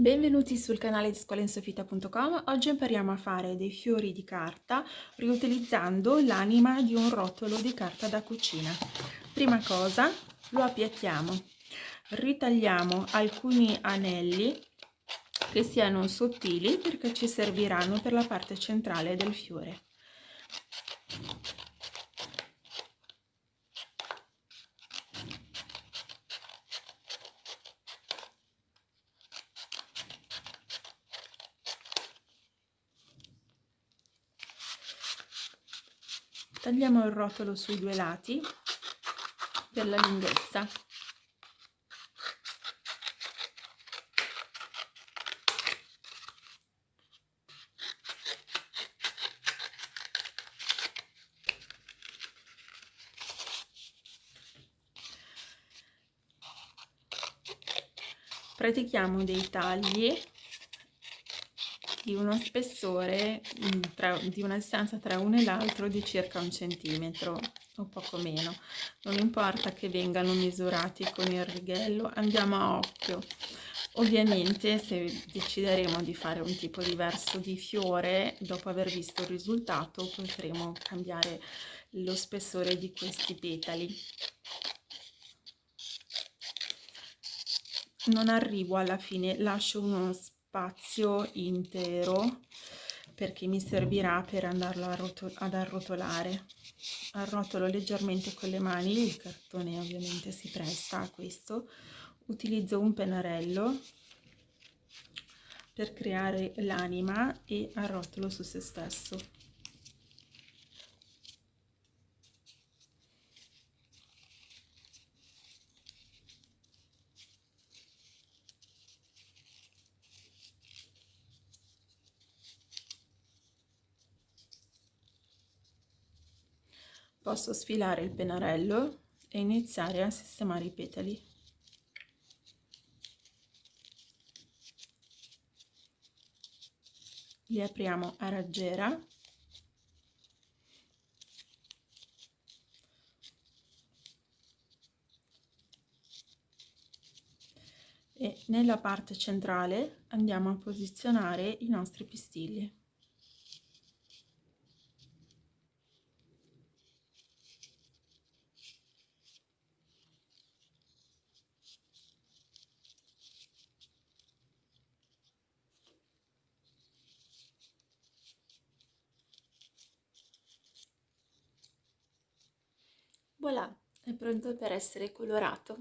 Benvenuti sul canale di scuolainsofita.com. Oggi impariamo a fare dei fiori di carta riutilizzando l'anima di un rotolo di carta da cucina. Prima cosa lo appiattiamo, ritagliamo alcuni anelli che siano sottili perché ci serviranno per la parte centrale del fiore. Tagliamo il rotolo sui due lati per la lunghezza. Pratichiamo dei tagli di uno spessore mm, tra, di una distanza tra uno e l'altro di circa un centimetro o poco meno. Non importa che vengano misurati con il righello andiamo a occhio. Ovviamente se decideremo di fare un tipo diverso di fiore dopo aver visto il risultato potremo cambiare lo spessore di questi petali. Non arrivo alla fine lascio uno spazio spazio intero perché mi servirà per andarlo ad arrotolare. Arrotolo leggermente con le mani il cartone ovviamente si presta a questo. Utilizzo un pennarello per creare l'anima e arrotolo su se stesso posso sfilare il pennarello e iniziare a sistemare i petali. Li apriamo a raggiera e nella parte centrale andiamo a posizionare i nostri pistilli Voilà, è pronto per essere colorato.